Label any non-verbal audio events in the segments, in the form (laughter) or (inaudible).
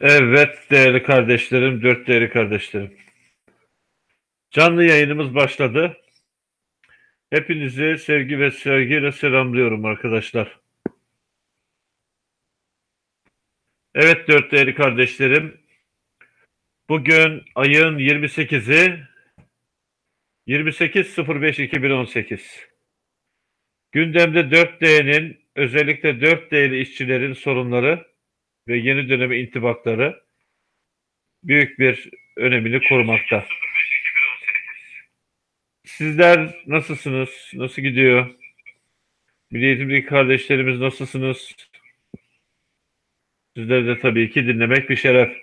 Evet değerli kardeşlerim, dört değerli kardeşlerim. Canlı yayınımız başladı. Hepinizi sevgi ve sevgiyle selamlıyorum arkadaşlar. Evet dört değerli kardeşlerim. Bugün ayın 28'i 28.05.2018. Gündemde 4D'nin özellikle 4D'li işçilerin sorunları ve yeni döneme intibakları büyük bir önemini korumakta. Sizler nasılsınız? Nasıl gidiyor? Milli eğitimdeki kardeşlerimiz nasılsınız? Sizleri de tabii ki dinlemek bir şeref.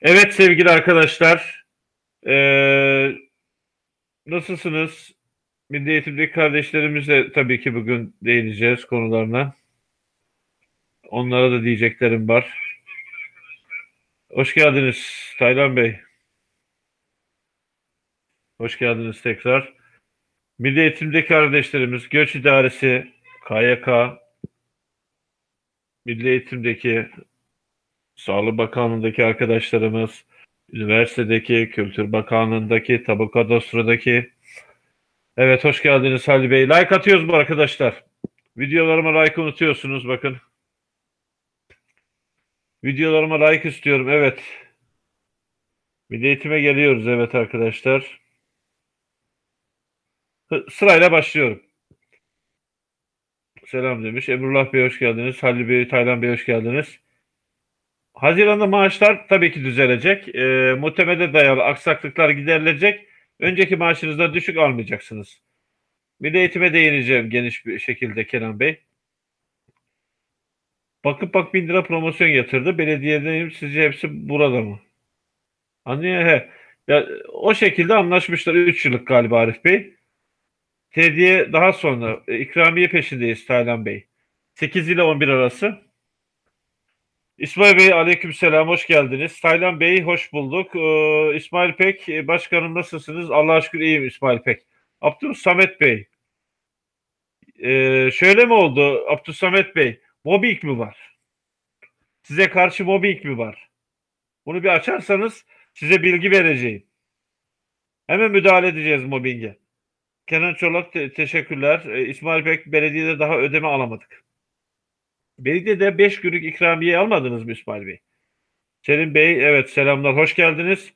Evet sevgili arkadaşlar, ee, nasılsınız? Milli eğitimdeki kardeşlerimizle tabii ki bugün değineceğiz konularına. Onlara da diyeceklerim var. Hoş geldiniz Taylan Bey. Hoş geldiniz tekrar. Milli Eğitim'deki kardeşlerimiz, Göç İdaresi, KYK, Milli Eğitim'deki Sağlık Bakanlığı'ndaki arkadaşlarımız, üniversitedeki, Kültür Bakanlığı'ndaki, Tabu Kadastro'daki. Evet hoş geldiniz Halil Bey. Like atıyoruz mu arkadaşlar? Videolarıma like unutuyorsunuz bakın. Videolarıma like istiyorum. Evet. Milli eğitime geliyoruz. Evet arkadaşlar. Sırayla başlıyorum. Selam demiş. Emrullah Bey hoş geldiniz. Halil Bey, Taylan Bey hoş geldiniz. Haziran'da maaşlar tabii ki düzelecek. E, muhtemele dayalı aksaklıklar giderilecek. Önceki maaşınızda düşük almayacaksınız. Milli eğitime değineceğim geniş bir şekilde Kenan Bey. Bakıp bak bin lira promosyon yatırdı. Belediyedeyim sizce hepsi burada mı? Anlıyor he. Ya, o şekilde anlaşmışlar 3 yıllık galiba Arif Bey. Tediye daha sonra e, ikramiye peşindeyiz Taylan Bey. 8 ile 11 arası. İsmail Bey aleykümselam hoş geldiniz. Taylan Bey hoş bulduk. Ee, İsmail Pek e, başkanım nasılsınız? Allah'a şükür iyiyim İsmail Pek. Abdül Samet Bey. Ee, şöyle mi oldu Abdül Samet Bey? Mobbing mi var? Size karşı mobbing mi var? Bunu bir açarsanız size bilgi vereceğim. Hemen müdahale edeceğiz mobbinge. Kenan Çolak te- teşekkürler. Ee, İsmail Bek belediyede daha ödeme alamadık. Belediyede 5 günlük ikramiye almadınız mı İsmail Bey? Selim Bey evet selamlar hoş geldiniz.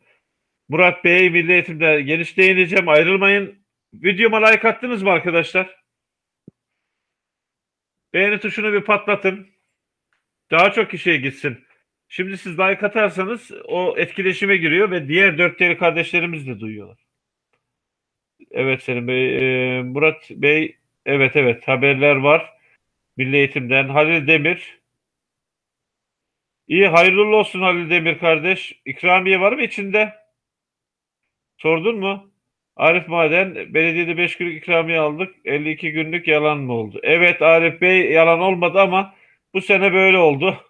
Murat Bey Milli Eğitim'de geniş değineceğim ayrılmayın. Videoma like attınız mı arkadaşlar? Beğeni tuşunu bir patlatın. Daha çok kişiye gitsin. Şimdi siz like atarsanız o etkileşime giriyor ve diğer dört değerli kardeşlerimiz de duyuyorlar. Evet Selim Bey. Ee, Murat Bey evet evet haberler var. Milli Eğitim'den. Halil Demir. İyi hayırlı olsun Halil Demir kardeş. İkramiye var mı içinde? Sordun mu? Arif Maden, belediyede 5 günlük ikramiye aldık. 52 günlük yalan mı oldu? Evet Arif Bey yalan olmadı ama bu sene böyle oldu.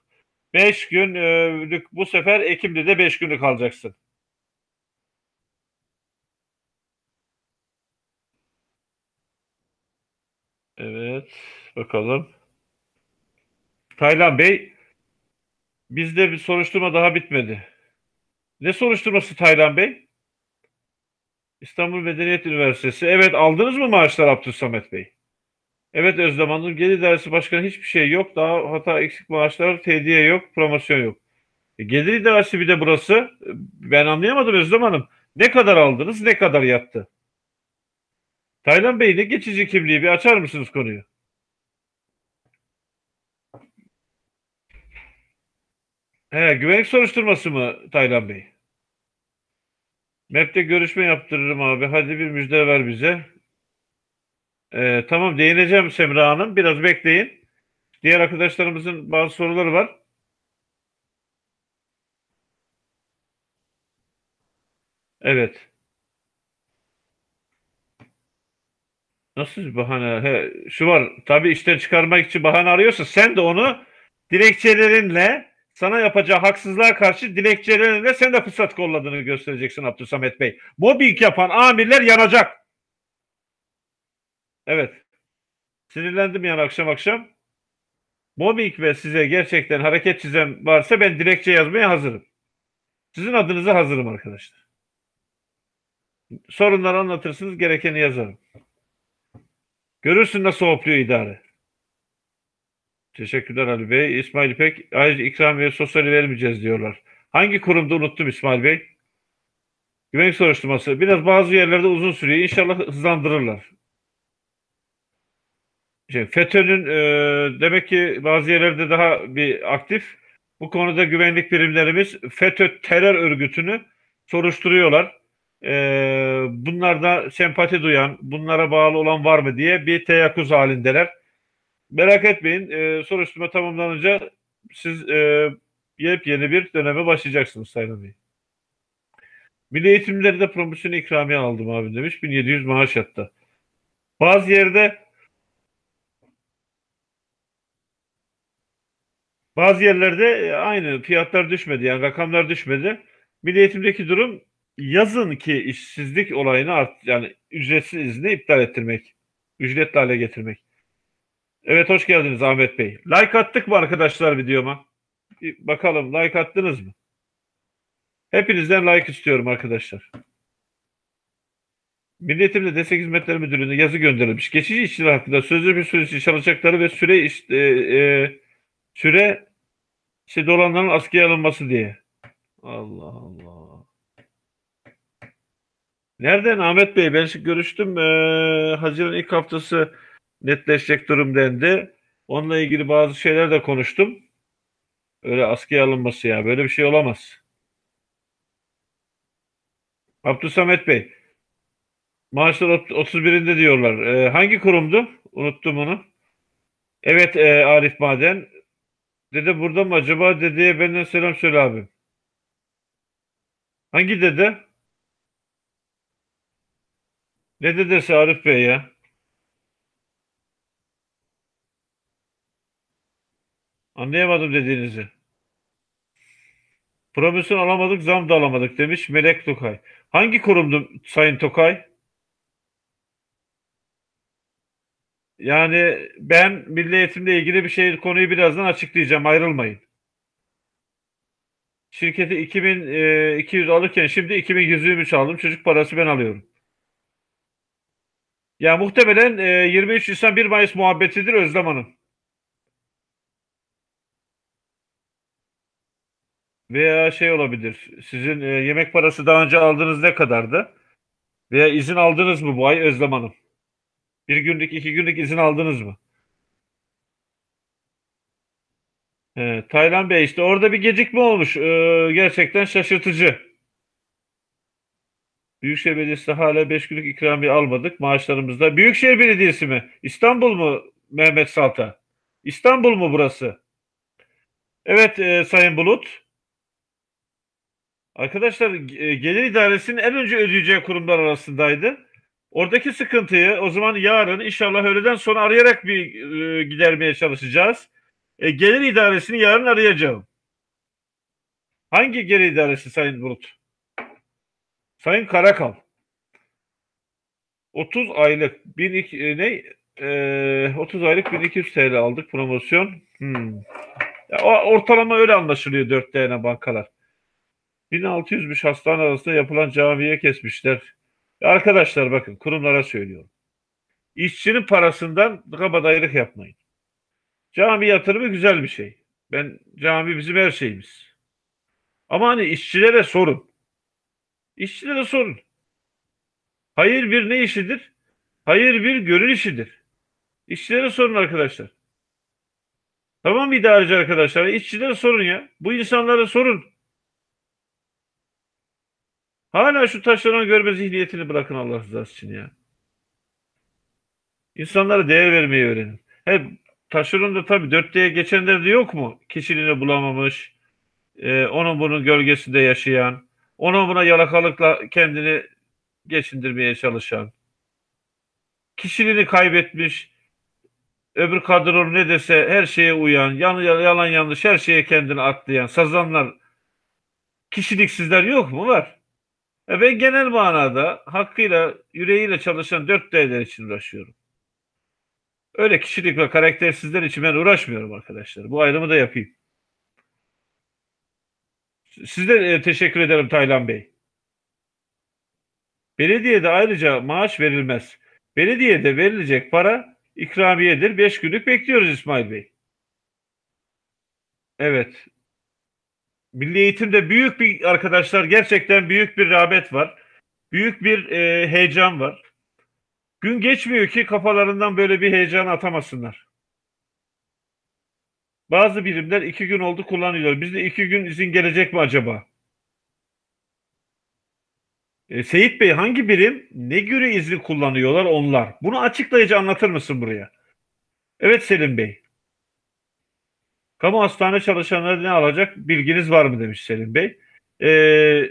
5 günlük bu sefer Ekim'de de 5 günlük alacaksın. Evet bakalım. Taylan Bey bizde bir soruşturma daha bitmedi. Ne soruşturması Taylan Bey? İstanbul Medeniyet Üniversitesi. Evet aldınız mı maaşlar Abdülsamet Bey? Evet Özlem Hanım. Gelir İdaresi Başkanı hiçbir şey yok. Daha hata eksik maaşlar, tediye yok, promosyon yok. E, Gelir İdaresi bir de burası. Ben anlayamadım Özlem Hanım. Ne kadar aldınız, ne kadar yattı? Taylan Bey ne geçici kimliği bir açar mısınız konuyu? He, güvenlik soruşturması mı Taylan Bey? MEP'te görüşme yaptırırım abi. Hadi bir müjde ver bize. Ee, tamam değineceğim Semra Hanım. Biraz bekleyin. Diğer arkadaşlarımızın bazı soruları var. Evet. Nasıl bir bahane? He, şu var. Tabii işten çıkarmak için bahane arıyorsa sen de onu dilekçelerinle sana yapacağı haksızlığa karşı dilekçelerinle sen de fırsat kolladığını göstereceksin Abdülsamet Bey. Mobbing yapan amirler yanacak. Evet. Sinirlendim yani akşam akşam. mobbing ve size gerçekten hareket çizen varsa ben dilekçe yazmaya hazırım. Sizin adınıza hazırım arkadaşlar. Sorunları anlatırsınız, gerekeni yazarım. Görürsün nasıl hopluyor idare. Teşekkürler Ali Bey. İsmail İpek, ayrıca ikramiye sosyali vermeyeceğiz diyorlar. Hangi kurumda unuttum İsmail Bey? Güvenlik soruşturması. Biraz bazı yerlerde uzun sürüyor. İnşallah hızlandırırlar. Şey, FETÖ'nün e, demek ki bazı yerlerde daha bir aktif. Bu konuda güvenlik birimlerimiz FETÖ terör örgütünü soruşturuyorlar. E, bunlarda sempati duyan, bunlara bağlı olan var mı diye bir teyakkuz halindeler. Merak etmeyin. E, soruşturma tamamlanınca siz e, yepyeni bir döneme başlayacaksınız Sayın Bey. Milli eğitimleri de promosyon ikramiye aldım abi demiş. 1700 maaş yattı. Bazı yerde bazı yerlerde aynı fiyatlar düşmedi. Yani rakamlar düşmedi. Milli eğitimdeki durum yazın ki işsizlik olayını art yani ücretsiz izni iptal ettirmek. Ücretli hale getirmek. Evet hoş geldiniz Ahmet Bey. Like attık mı arkadaşlar videoma? Bir bakalım like attınız mı? Hepinizden like istiyorum arkadaşlar. Milli Eğitim'de Destek Hizmetleri Müdürlüğü'ne yazı gönderilmiş. Geçici işçiler hakkında sözlü bir süre için çalışacakları ve süre iş, e, e, süre işte dolanların askıya alınması diye. Allah Allah. Nereden Ahmet Bey? Ben görüştüm. Ee, Haziran ilk haftası netleşecek durum dendi. Onunla ilgili bazı şeyler de konuştum. Öyle askıya alınması ya. Böyle bir şey olamaz. Abdülsamet Bey. Maaşlar 31'inde diyorlar. Ee, hangi kurumdu? Unuttum onu. Evet e, Arif Maden. Dede burada mı acaba? Dedeye benden selam söyle abi. Hangi dede? Ne dedesi Arif Bey ya? Anlayamadım dediğinizi. Promosyon alamadık, zam da alamadık demiş Melek Tokay. Hangi kurumdu Sayın Tokay? Yani ben milli eğitimle ilgili bir şey konuyu birazdan açıklayacağım. Ayrılmayın. Şirketi 2200 e, alırken şimdi 2123 aldım. Çocuk parası ben alıyorum. Ya muhtemelen e, 23 Nisan 1 Mayıs muhabbetidir Özlem Hanım. Veya şey olabilir. Sizin e, yemek parası daha önce aldığınız ne kadardı? Veya izin aldınız mı bu ay Özlem Hanım? Bir günlük, iki günlük izin aldınız mı? He, Taylan Bey işte orada bir gecikme olmuş. Ee, gerçekten şaşırtıcı. Büyükşehir Belediyesi hala 5 günlük ikramiye almadık maaşlarımızda. Büyükşehir Belediyesi mi? İstanbul mu Mehmet Salta? İstanbul mu burası? Evet e, Sayın Bulut. Arkadaşlar e, gelir idaresinin en önce ödeyeceği kurumlar arasındaydı. Oradaki sıkıntıyı o zaman yarın inşallah öğleden sonra arayarak bir e, gidermeye çalışacağız. E, gelir idaresini yarın arayacağım. Hangi gelir idaresi Sayın Bulut? Sayın Karakal. 30 aylık 1200 e, ne? E, 30 aylık 1200 TL aldık promosyon. Hmm. Ya, ortalama öyle anlaşılıyor 4 tane bankalar. 1600'müş hastane arasında yapılan camiye kesmişler. Arkadaşlar bakın kurumlara söylüyorum. İşçinin parasından kabadayılık yapmayın. Cami yatırımı güzel bir şey. Ben cami bizim her şeyimiz. Ama hani işçilere sorun. İşçilere sorun. Hayır bir ne işidir? Hayır bir gönül işidir. İşçilere sorun arkadaşlar. Tamam idareci arkadaşlar. İşçilere sorun ya. Bu insanlara sorun. Hala şu taşlanan görme zihniyetini bırakın Allah rızası için ya. İnsanlara değer vermeyi öğrenin. He, taşeron da tabii dörtteye geçenler de yok mu? Kişiliğini bulamamış, e, onun bunun gölgesinde yaşayan, onun buna yalakalıkla kendini geçindirmeye çalışan, kişiliğini kaybetmiş, öbür kadronun ne dese her şeye uyan, yalan, yalan yanlış her şeye kendini atlayan, sazanlar, kişiliksizler yok mu? Var. E ben genel manada hakkıyla, yüreğiyle çalışan dört değerler için uğraşıyorum. Öyle kişilik ve karaktersizler için ben uğraşmıyorum arkadaşlar. Bu ayrımı da yapayım. Size e, teşekkür ederim Taylan Bey. Belediyede ayrıca maaş verilmez. Belediyede verilecek para ikramiyedir. Beş günlük bekliyoruz İsmail Bey. Evet. Milli eğitimde büyük bir arkadaşlar gerçekten büyük bir rağbet var. Büyük bir e, heyecan var. Gün geçmiyor ki kafalarından böyle bir heyecan atamasınlar. Bazı birimler iki gün oldu kullanıyor. Bizde iki gün izin gelecek mi acaba? E, Seyit Bey hangi birim ne göre izni kullanıyorlar onlar? Bunu açıklayıcı anlatır mısın buraya? Evet Selim Bey. Kamu hastane çalışanları ne alacak bilginiz var mı demiş Selim Bey. Ee,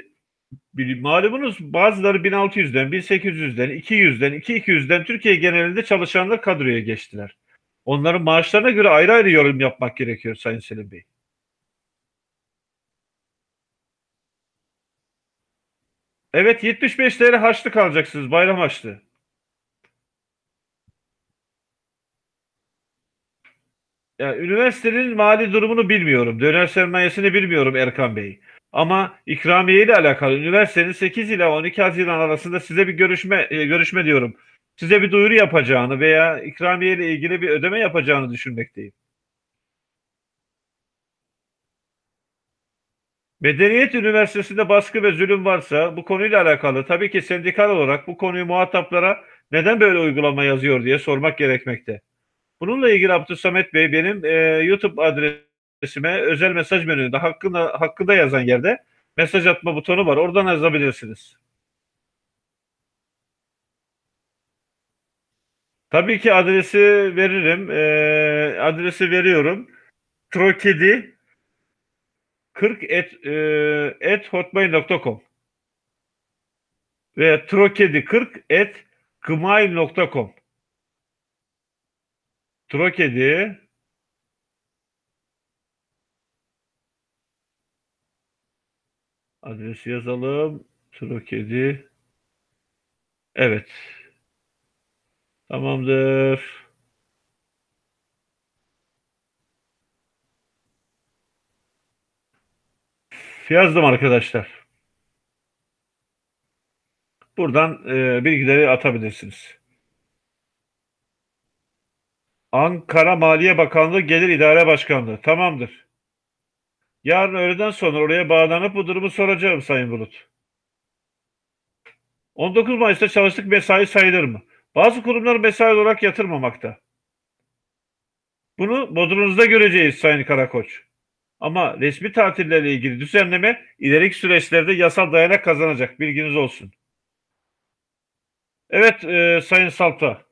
malumunuz bazıları 1600'den, 1800'den, 200'den, 2200'den Türkiye genelinde çalışanlar kadroya geçtiler. Onların maaşlarına göre ayrı ayrı yorum yapmak gerekiyor Sayın Selim Bey. Evet 75 TL harçlık alacaksınız bayram harçlığı. Ya, üniversitenin mali durumunu bilmiyorum. Döner sermayesini bilmiyorum Erkan Bey. Ama ikramiye ile alakalı üniversitenin 8 ile 12 Haziran arasında size bir görüşme e, görüşme diyorum. Size bir duyuru yapacağını veya ikramiye ile ilgili bir ödeme yapacağını düşünmekteyim. Medeniyet Üniversitesi'nde baskı ve zulüm varsa bu konuyla alakalı tabii ki sendikal olarak bu konuyu muhataplara neden böyle uygulama yazıyor diye sormak gerekmekte. Bununla ilgili Abdülsamet Bey benim e, YouTube adresime özel mesaj menüünde hakkında, hakkında yazan yerde mesaj atma butonu var. Oradan yazabilirsiniz. Tabii ki adresi veririm. E, adresi veriyorum. Trokedi 40 et, e, et hotmail.com ve trokedi 40 et gmail.com Trokedi adresi yazalım. Trokedi evet tamamdır. Yazdım arkadaşlar. Buradan e, bilgileri atabilirsiniz. Ankara Maliye Bakanlığı Gelir İdare Başkanlığı. Tamamdır. Yarın öğleden sonra oraya bağlanıp bu durumu soracağım Sayın Bulut. 19 Mayıs'ta çalıştık mesai sayılır mı? Bazı kurumlar mesai olarak yatırmamakta. Bunu bodrunuzda göreceğiz Sayın Karakoç. Ama resmi tatillerle ilgili düzenleme ileriki süreçlerde yasal dayanak kazanacak. Bilginiz olsun. Evet e, Sayın Salta.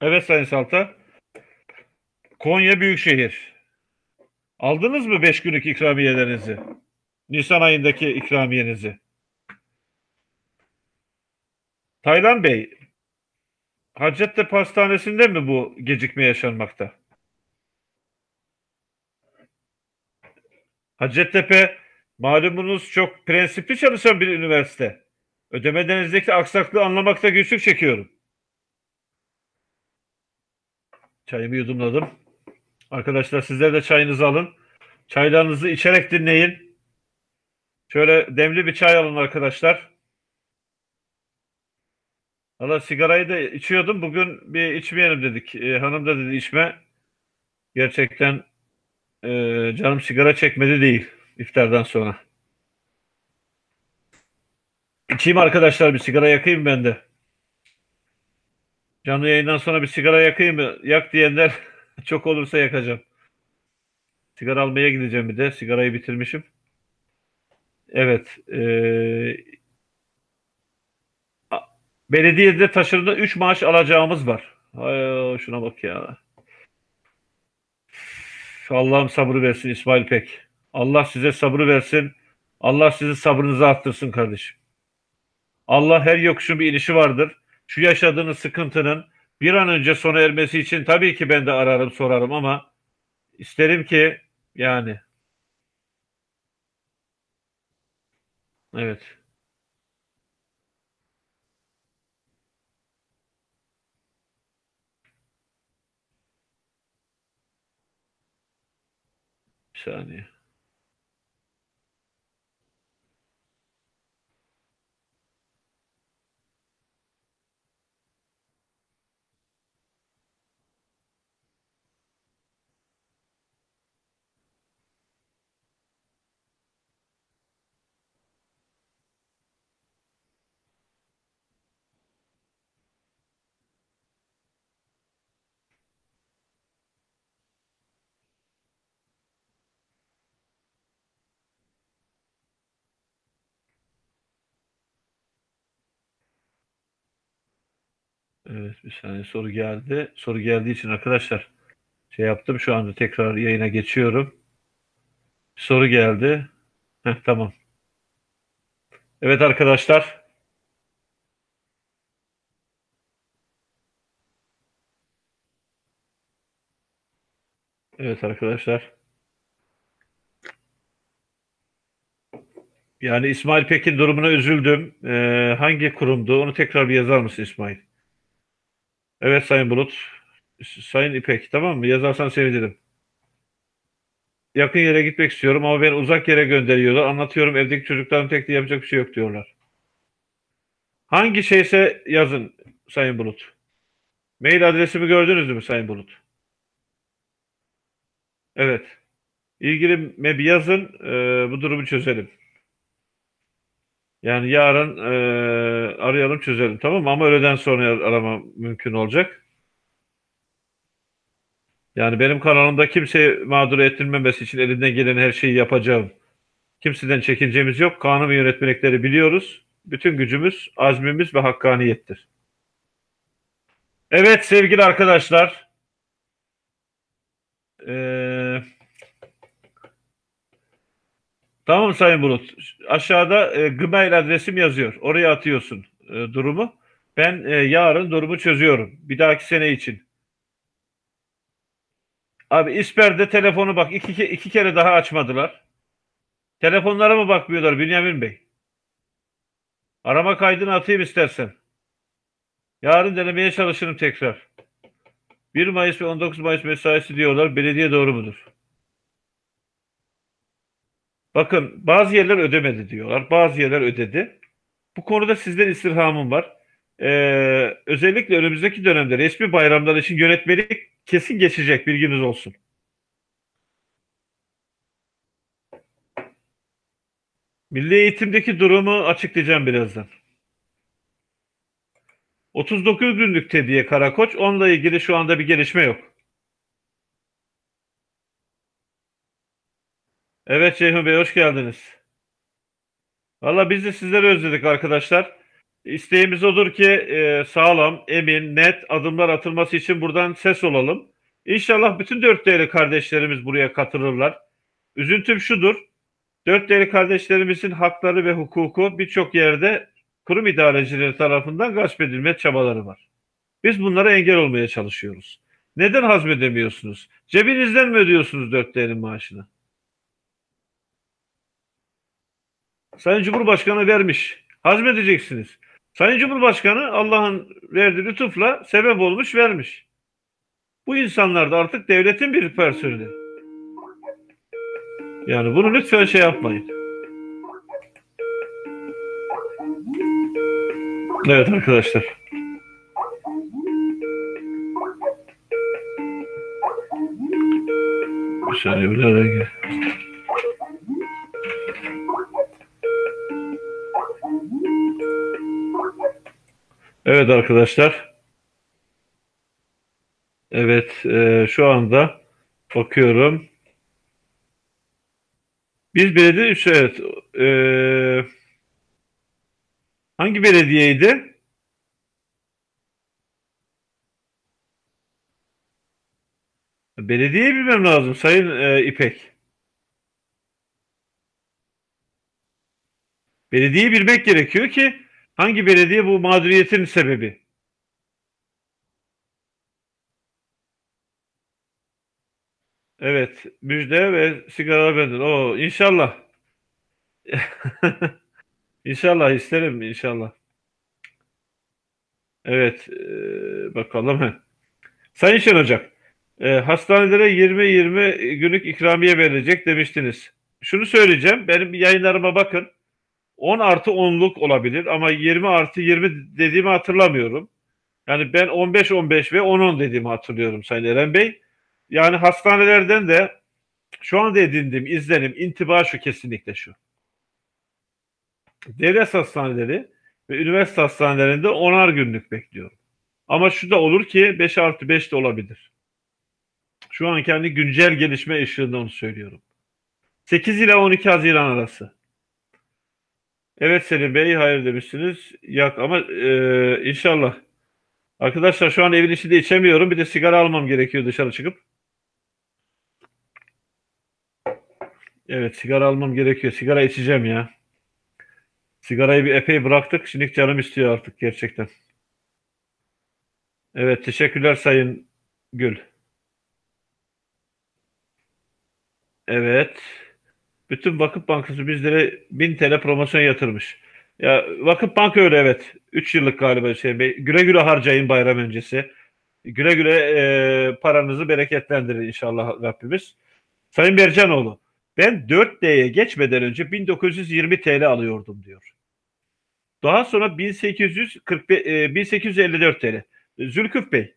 Evet Sayın Salta. Konya Büyükşehir. Aldınız mı 5 günlük ikramiyelerinizi? Nisan ayındaki ikramiyenizi. Taylan Bey, Hacettepe Hastanesi'nde mi bu gecikme yaşanmakta? Hacettepe malumunuz çok prensipli çalışan bir üniversite. Ödemelerinizdeki aksaklığı anlamakta güçlük çekiyorum. Çayımı yudumladım. Arkadaşlar sizler de çayınızı alın. Çaylarınızı içerek dinleyin. Şöyle demli bir çay alın arkadaşlar. Valla sigarayı da içiyordum. Bugün bir içmeyelim dedik. E, hanım da dedi içme. Gerçekten e, canım sigara çekmedi değil iftardan sonra. İçeyim arkadaşlar bir sigara yakayım ben de. Canlı yayından sonra bir sigara yakayım mı? Yak diyenler (laughs) çok olursa yakacağım. Sigara almaya gideceğim bir de. Sigarayı bitirmişim. Evet. E, belediyede taşırında 3 maaş alacağımız var. Ay, şuna bak ya. Allah'ım sabır versin İsmail Pek. Allah size sabrı versin. Allah sizin sabrınızı arttırsın kardeşim. Allah her yokuşun bir inişi vardır şu yaşadığınız sıkıntının bir an önce sona ermesi için tabii ki ben de ararım sorarım ama isterim ki yani. Evet. Bir saniye. Evet bir saniye soru geldi. Soru geldiği için arkadaşlar şey yaptım. Şu anda tekrar yayına geçiyorum. Soru geldi. Heh, tamam. Evet arkadaşlar. Evet arkadaşlar. Yani İsmail Pekin durumuna üzüldüm. Ee, hangi kurumdu? Onu tekrar bir yazar mısın İsmail? Evet Sayın Bulut. Sayın İpek tamam mı? Yazarsan sevinirim. Yakın yere gitmek istiyorum ama beni uzak yere gönderiyorlar. Anlatıyorum evdeki çocukların tek de yapacak bir şey yok diyorlar. Hangi şeyse yazın Sayın Bulut. Mail adresimi gördünüz mü Sayın Bulut? Evet. İlgili bir yazın e, bu durumu çözelim. Yani yarın e, arayalım çözelim tamam mı? Ama öğleden sonra arama mümkün olacak. Yani benim kanalımda kimse mağdur ettirmemesi için elinden gelen her şeyi yapacağım. Kimseden çekincemiz yok. Kanun ve yönetmelikleri biliyoruz. Bütün gücümüz, azmimiz ve hakkaniyettir. Evet sevgili arkadaşlar. Ee, tamam Sayın Bulut. Aşağıda e, Gmail adresim yazıyor. Oraya atıyorsun e, durumu. Ben e, yarın durumu çözüyorum. Bir dahaki sene için. Abi İsper'de telefonu bak iki, iki kere daha açmadılar. Telefonlara mı bakmıyorlar Bünyamin Bey? Arama kaydını atayım istersen. Yarın denemeye çalışırım tekrar. 1 Mayıs ve 19 Mayıs mesaisi diyorlar. Belediye doğru mudur? Bakın bazı yerler ödemedi diyorlar. Bazı yerler ödedi. Bu konuda sizden istirhamım var. Ee, özellikle önümüzdeki dönemde resmi bayramlar için yönetmelik kesin geçecek bilginiz olsun. Milli eğitimdeki durumu açıklayacağım birazdan. 39 günlük tediye Karakoç. Onunla ilgili şu anda bir gelişme yok. Evet Ceyhun Bey hoş geldiniz. Valla biz de sizleri özledik arkadaşlar. İsteğimiz odur ki e, sağlam, emin, net adımlar atılması için buradan ses olalım. İnşallah bütün dört değerli kardeşlerimiz buraya katılırlar. Üzüntüm şudur. Dört değerli kardeşlerimizin hakları ve hukuku birçok yerde kurum idarecileri tarafından gasp edilme çabaları var. Biz bunlara engel olmaya çalışıyoruz. Neden hazmedemiyorsunuz? Cebinizden mi ödüyorsunuz dört değerin maaşını? Sayın Cumhurbaşkanı vermiş. Hazmedeceksiniz. Sayın Cumhurbaşkanı Allah'ın verdiği lütufla sebep olmuş vermiş. Bu insanlar da artık devletin bir personeli. Yani bunu lütfen şey yapmayın. Evet arkadaşlar. Bir saniye bir Evet arkadaşlar. Evet e, şu anda bakıyorum. Biz belediye evet e, hangi belediyeydi? Belediyeyi bilmem lazım Sayın e, İpek. Belediyeyi bilmek gerekiyor ki hangi belediye bu mağduriyetin sebebi? Evet, müjde ve sigara benden. O inşallah. (laughs) İnşallah isterim inşallah. Evet, e, bakalım. Sayın Şen Ocak, e, hastanelere 20-20 günlük ikramiye verilecek demiştiniz. Şunu söyleyeceğim, benim yayınlarıma bakın. 10 artı 10'luk olabilir ama 20 artı 20 dediğimi hatırlamıyorum. Yani ben 15-15 ve 10-10 dediğimi hatırlıyorum Sayın Eren Bey. Yani hastanelerden de şu anda edindiğim izlenim, intiba şu kesinlikle şu. Devlet hastaneleri ve üniversite hastanelerinde 10'ar günlük bekliyorum. Ama şu da olur ki 5 artı 5 de olabilir. Şu an kendi güncel gelişme ışığında onu söylüyorum. 8 ile 12 Haziran arası. Evet Selim Bey hayır demişsiniz. Yak ama e, inşallah. Arkadaşlar şu an evin içinde içemiyorum. Bir de sigara almam gerekiyor dışarı çıkıp. Evet sigara almam gerekiyor. Sigara içeceğim ya. Sigarayı bir epey bıraktık. Şimdi canım istiyor artık gerçekten. Evet teşekkürler Sayın Gül. Evet. Bütün Vakıf Bankası bizlere 1000 TL promosyon yatırmış. Ya Vakıf Bank öyle evet. 3 yıllık galiba Hüseyin Bey. Güle güle harcayın bayram öncesi. Güle güle e, paranızı bereketlendirir inşallah Rabbimiz. Sayın Bercanoğlu, ben 4D'ye geçmeden önce 1920 TL alıyordum diyor. Daha sonra 1845, e, 1854 TL. Zülküf Bey,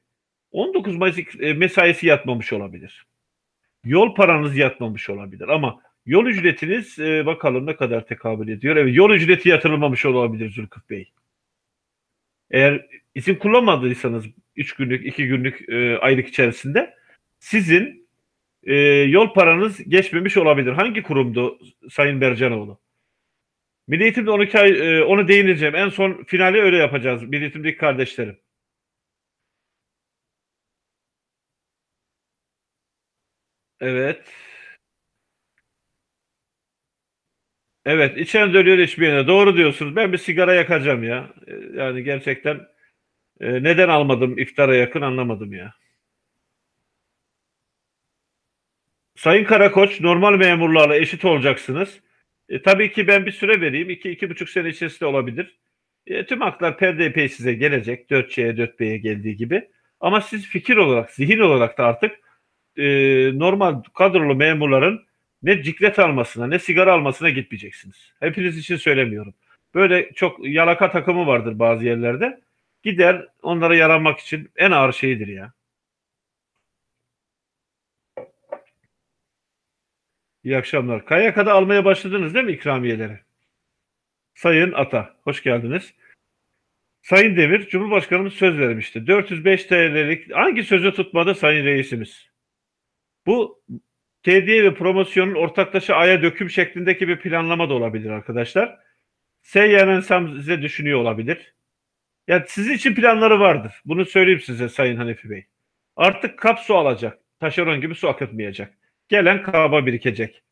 19 Mayıs e, mesaisi yatmamış olabilir. Yol paranız yatmamış olabilir ama yol ücretiniz e, bakalım ne kadar tekabül ediyor. Evet, yol ücreti yatırılmamış olabilir Zülküf Bey. Eğer izin kullanmadıysanız 3 günlük, 2 günlük e, aylık içerisinde sizin e, yol paranız geçmemiş olabilir. Hangi kurumdu Sayın Bercanoğlu? Milli Eğitim'de 12 ay, e, onu değineceğim. En son finali öyle yapacağız. Milli Eğitim'deki kardeşlerim. Evet. Evet, içen dönüyor içmeyene. Doğru diyorsunuz. Ben bir sigara yakacağım ya. E, Yani gerçekten e, neden almadım iftara yakın anlamadım ya. Sayın Karakoç, normal memurlarla eşit olacaksınız. E, tabii ki ben bir süre vereyim. İki, iki buçuk sene içerisinde olabilir. E, tüm haklar perdeypey size gelecek. 4C'ye, 4B'ye geldiği gibi. Ama siz fikir olarak, zihin olarak da artık e, normal kadrolu memurların ne ciklet almasına ne sigara almasına gitmeyeceksiniz. Hepiniz için söylemiyorum. Böyle çok yalaka takımı vardır bazı yerlerde. Gider onlara yaranmak için en ağır şeyidir ya. İyi akşamlar. KYK'da almaya başladınız değil mi ikramiyeleri? Sayın Ata, hoş geldiniz. Sayın Demir, Cumhurbaşkanımız söz vermişti. 405 TL'lik hangi sözü tutmadı Sayın Reisimiz? Bu TDI ve promosyonun ortaklaşa aya döküm şeklindeki bir planlama da olabilir arkadaşlar. Seyyanen size düşünüyor olabilir. Ya sizin için planları vardır. Bunu söyleyeyim size Sayın Hanefi Bey. Artık kap su alacak. Taşeron gibi su akıtmayacak. Gelen kaba birikecek.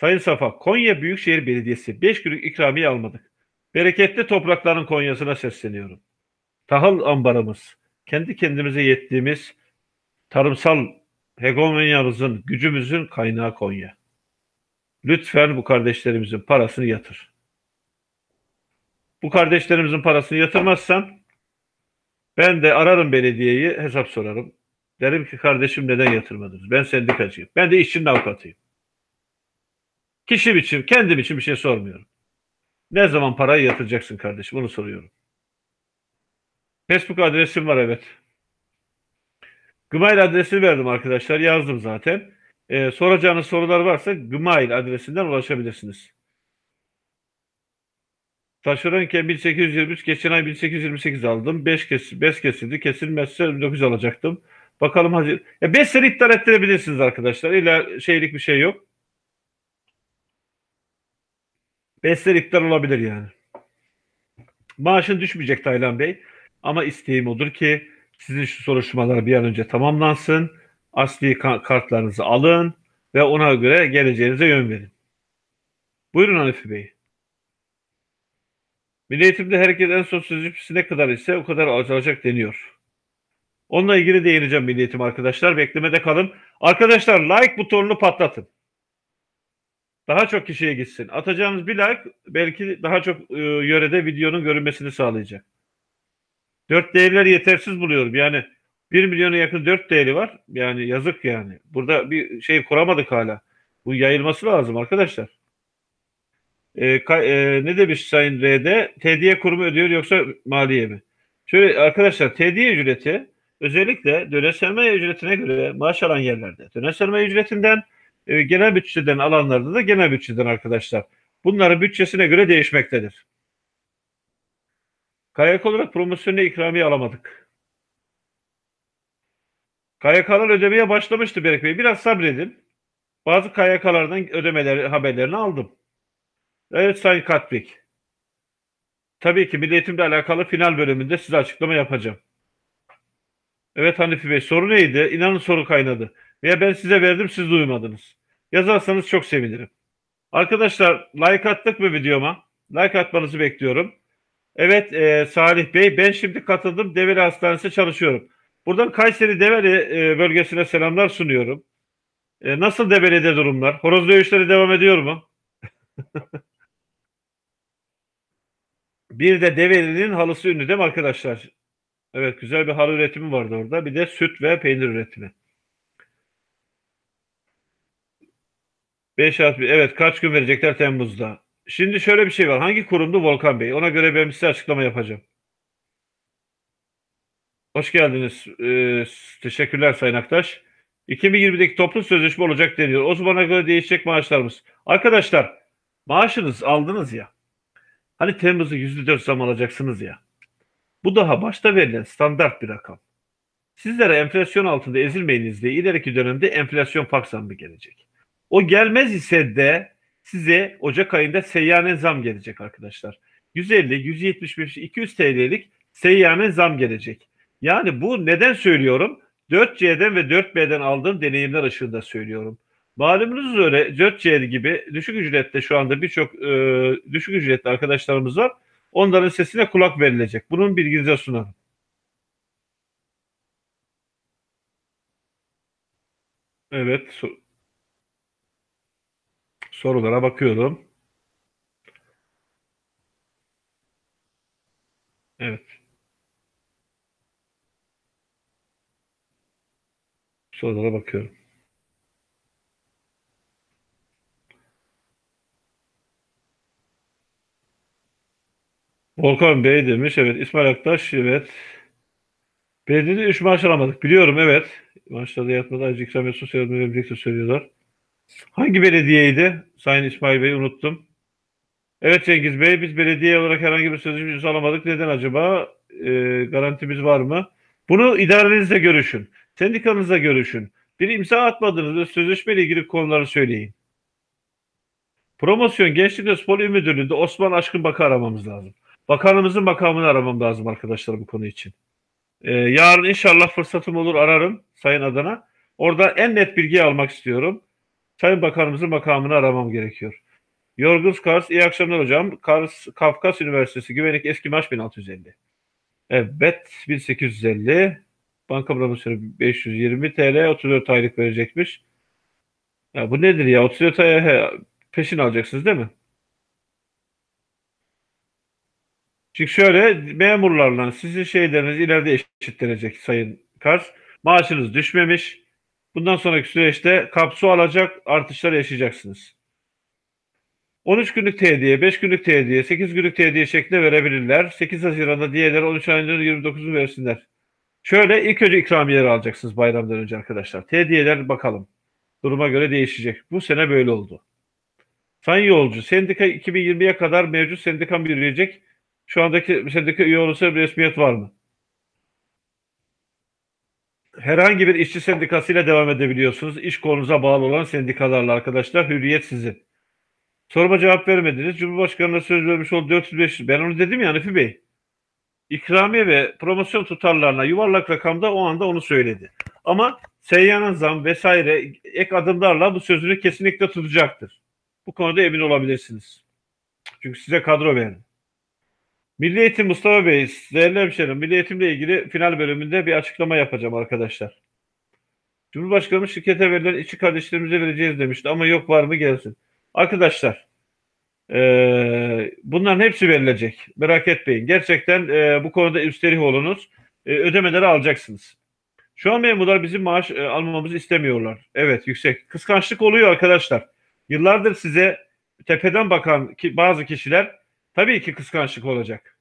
Sayın Safa, Konya Büyükşehir Belediyesi 5 günlük ikramiye almadık. Bereketli toprakların Konya'sına sesleniyorum. Tahıl ambarımız, kendi kendimize yettiğimiz tarımsal hegemonyamızın, gücümüzün kaynağı Konya. Lütfen bu kardeşlerimizin parasını yatır. Bu kardeşlerimizin parasını yatırmazsan ben de ararım belediyeyi hesap sorarım. Derim ki kardeşim neden yatırmadınız? Ben sendikacıyım. Ben de işçinin avukatıyım. Kişi için, kendim için bir şey sormuyorum. Ne zaman parayı yatıracaksın kardeşim? Bunu soruyorum. Facebook adresim var evet. Gmail adresini verdim arkadaşlar. Yazdım zaten. Ee, soracağınız sorular varsa Gmail adresinden ulaşabilirsiniz. Taşeronken 1823, geçen ay 1828 aldım. 5 kes 5 kesildi. Kesilmezse 19 alacaktım. Bakalım hazır. Ya 5 sene iptal ettirebilirsiniz arkadaşlar. İlla şeylik bir şey yok. 5 sene iptal olabilir yani. Maaşın düşmeyecek Taylan Bey. Ama isteğim odur ki sizin şu soruşturmalar bir an önce tamamlansın. Asli kartlarınızı alın ve ona göre geleceğinize yön verin. Buyurun Hanifi Bey. Milli Eğitimde herkes en son sözleşmesi ne kadar ise o kadar alacak deniyor. Onunla ilgili değineceğim Milli Eğitim arkadaşlar. Beklemede kalın. Arkadaşlar like butonunu patlatın. Daha çok kişiye gitsin. Atacağınız bir like belki daha çok e, yörede videonun görünmesini sağlayacak. 4 değerleri yetersiz buluyorum. Yani 1 milyona yakın 4 değeri var. Yani yazık yani. Burada bir şey kuramadık hala. Bu yayılması lazım arkadaşlar. E, e, ne demiş Sayın R'de? TDY kurumu ödüyor yoksa maliye mi? Şöyle arkadaşlar TDY ücreti özellikle döner sermaye ücretine göre maaş alan yerlerde döner sermaye ücretinden e, genel bütçeden alanlarda da genel bütçeden arkadaşlar. Bunların bütçesine göre değişmektedir. KYK olarak promosyonla ikramiye alamadık. KYK'lar ödemeye başlamıştı Berk Bey. Biraz sabredin. Bazı KYK'lardan ödemeleri haberlerini aldım. Evet Sayın Katbik. Tabii ki Milli Eğitimle alakalı final bölümünde size açıklama yapacağım. Evet Hanifi Bey soru neydi? İnanın soru kaynadı. Veya ben size verdim siz duymadınız. Yazarsanız çok sevinirim. Arkadaşlar like attık mı videoma? Like atmanızı bekliyorum. Evet e, Salih Bey ben şimdi katıldım Develi Hastanesi çalışıyorum. Buradan Kayseri Develi e, bölgesine selamlar sunuyorum. E, nasıl Develi'de durumlar? Horoz dövüşleri devam ediyor mu? (laughs) bir de Develi'nin halısı ünlü değil mi arkadaşlar? Evet güzel bir halı üretimi vardı orada. Bir de süt ve peynir üretimi. 5 artı Evet kaç gün verecekler Temmuz'da? Şimdi şöyle bir şey var. Hangi kurumdu Volkan Bey? Ona göre ben size açıklama yapacağım. Hoş geldiniz. Ee, teşekkürler Sayın Aktaş. 2020'deki toplu sözleşme olacak deniyor. O zamana göre değişecek maaşlarımız. Arkadaşlar maaşınız aldınız ya. Hani Temmuz'u %4 zam alacaksınız ya. Bu daha başta verilen standart bir rakam. Sizlere enflasyon altında ezilmeyiniz diye ileriki dönemde enflasyon fark zammı gelecek. O gelmez ise de size Ocak ayında seyyanen zam gelecek arkadaşlar. 150, 175, 200 TL'lik seyyanen zam gelecek. Yani bu neden söylüyorum? 4C'den ve 4B'den aldığım deneyimler ışığında söylüyorum. Malumunuz üzere 4C gibi düşük ücrette şu anda birçok e, düşük ücretli arkadaşlarımız var. Onların sesine kulak verilecek. Bunun bilginize sunarım. Evet. So sorulara bakıyorum. Evet. Sorulara bakıyorum. Volkan Bey demiş. Evet. İsmail Aktaş. Evet. Belediyede 3 maaş alamadık. Biliyorum evet. Maaşlarda yatmadı. Ayrıca ikram sosyal yardım verebilecekse söylüyorlar. Hangi belediyeydi? Sayın İsmail Bey unuttum. Evet Cengiz Bey biz belediye olarak herhangi bir sözleşme alamadık. Neden acaba? Ee, garantimiz var mı? Bunu idarenizle görüşün. Sendikanızla görüşün. Bir imza atmadınız ve sözleşmeyle ilgili konuları söyleyin. Promosyon Gençlik ve Spor İl Müdürlüğü'nde Osman Aşkın Bakı aramamız lazım. Bakanımızın makamını aramam lazım arkadaşlar bu konu için. Ee, yarın inşallah fırsatım olur ararım Sayın Adana. Orada en net bilgiyi almak istiyorum. Sayın Bakanımızın makamını aramam gerekiyor. Yorguz Kars, iyi akşamlar hocam. Kars, Kafkas Üniversitesi Güvenlik Eski Maaş 1650. Evet, 1850. Banka promosyonu 520 TL, 34 aylık verecekmiş. Ya bu nedir ya? 34 aya peşin alacaksınız değil mi? Çünkü şöyle memurlarla sizin şeyleriniz ileride eşitlenecek Sayın Kars. Maaşınız düşmemiş. Bundan sonraki süreçte kapsu alacak artışlar yaşayacaksınız. 13 günlük tediye, 5 günlük tediye, 8 günlük tediye şeklinde verebilirler. 8 Haziran'da diğerleri 13 ayının 29'unu versinler. Şöyle ilk önce ikramiyeleri alacaksınız bayramdan önce arkadaşlar. Tediyeler bakalım. Duruma göre değişecek. Bu sene böyle oldu. Sayın yolcu, sendika 2020'ye kadar mevcut sendikan yürüyecek. Şu andaki sendika üye olursa bir resmiyet var mı? Herhangi bir işçi sendikasıyla devam edebiliyorsunuz. İş konunuza bağlı olan sendikalarla arkadaşlar. Hürriyet sizin. Soruma cevap vermediniz. Cumhurbaşkanı'na söz vermiş oldu 405. Ben onu dedim ya Hanifi Bey. İkramiye ve promosyon tutarlarına yuvarlak rakamda o anda onu söyledi. Ama seyyanen zam vesaire ek adımlarla bu sözünü kesinlikle tutacaktır. Bu konuda emin olabilirsiniz. Çünkü size kadro verdi. Milli Eğitim Mustafa Bey, değerli hemşerim, Milli Eğitimle ilgili final bölümünde bir açıklama yapacağım arkadaşlar. Cumhurbaşkanımız şirkete verilen içi kardeşlerimize vereceğiz demişti ama yok var mı gelsin. Arkadaşlar e, bunların hepsi verilecek. Merak etmeyin. Gerçekten e, bu konuda üstelik olunuz. E, ödemeleri alacaksınız. Şu an memurlar bizim maaş e, almamızı istemiyorlar. Evet yüksek. Kıskançlık oluyor arkadaşlar. Yıllardır size tepeden bakan ki, bazı kişiler tabii ki kıskançlık olacak.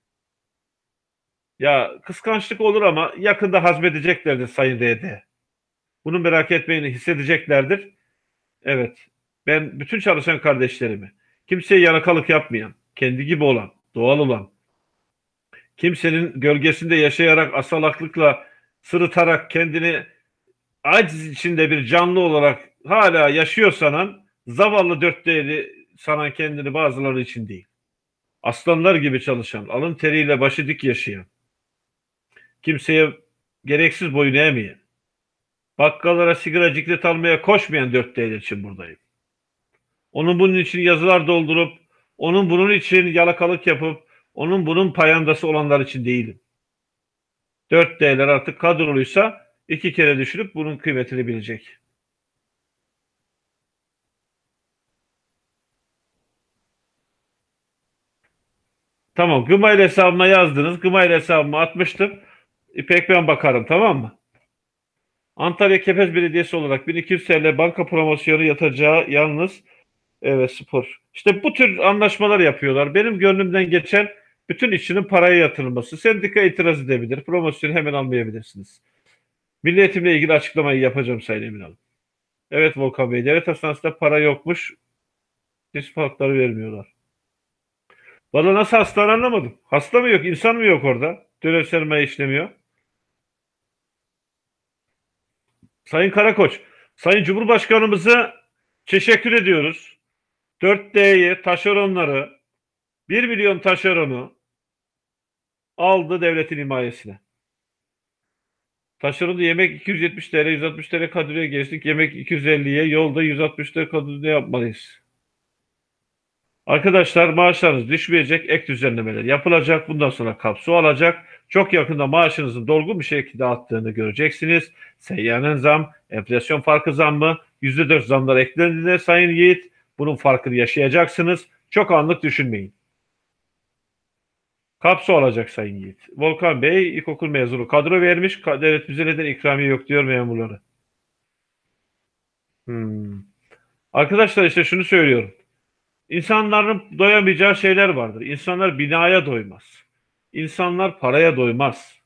Ya kıskançlık olur ama yakında hazmedeceklerdir Sayın RD. Bunu merak etmeyin hissedeceklerdir. Evet. Ben bütün çalışan kardeşlerimi, kimseye yalakalık yapmayan, kendi gibi olan, doğal olan, kimsenin gölgesinde yaşayarak asalaklıkla sırıtarak kendini aciz içinde bir canlı olarak hala yaşıyor sanan zavallı dört değeri sanan kendini bazıları için değil. Aslanlar gibi çalışan, alın teriyle başı dik yaşayan, kimseye gereksiz boyun eğmeyen, bakkallara sigara ciklet almaya koşmayan dört değer için buradayım. Onun bunun için yazılar doldurup, onun bunun için yalakalık yapıp, onun bunun payandası olanlar için değilim. Dört değerler artık kadroluysa iki kere düşünüp bunun kıymetini bilecek. Tamam. Gmail hesabıma yazdınız. Gmail hesabıma atmıştım. İpek ben bakarım tamam mı? Antalya Kepez Belediyesi olarak 1200 TL banka promosyonu yatacağı yalnız evet spor. İşte bu tür anlaşmalar yapıyorlar. Benim gönlümden geçen bütün işçinin paraya yatırılması. Sendika itiraz edebilir. Promosyonu hemen almayabilirsiniz. Milli Eğitimle ilgili açıklamayı yapacağım Sayın Emin Hanım. Evet Volkan Bey, devlet hastanesinde para yokmuş. Disk hakları vermiyorlar. Valla nasıl hastane anlamadım. Hasta mı yok, insan mı yok orada? Dönem sermaye işlemiyor. Sayın Karakoç, Sayın Cumhurbaşkanımıza teşekkür ediyoruz. 4D'yi, taşeronları, 1 milyon taşeronu aldı devletin himayesine. Taşeronda yemek 270 TL, 160 TL kadroya geçtik. Yemek 250'ye, yolda 160 TL kadroya yapmalıyız. Arkadaşlar maaşlarınız düşmeyecek, ek düzenlemeler yapılacak. Bundan sonra kapsu alacak. Çok yakında maaşınızın dolgun bir şekilde attığını göreceksiniz. Seyyanen zam, enflasyon farkı zammı, %4 zamlar eklendiğinde Sayın Yiğit bunun farkını yaşayacaksınız. Çok anlık düşünmeyin. Kapsu alacak Sayın Yiğit. Volkan Bey ilkokul mezunu kadro vermiş. Devlet bize neden ikramiye yok diyor memurları. Hmm. Arkadaşlar işte şunu söylüyorum. İnsanların doyamayacağı şeyler vardır. İnsanlar binaya doymaz. İnsanlar paraya doymaz.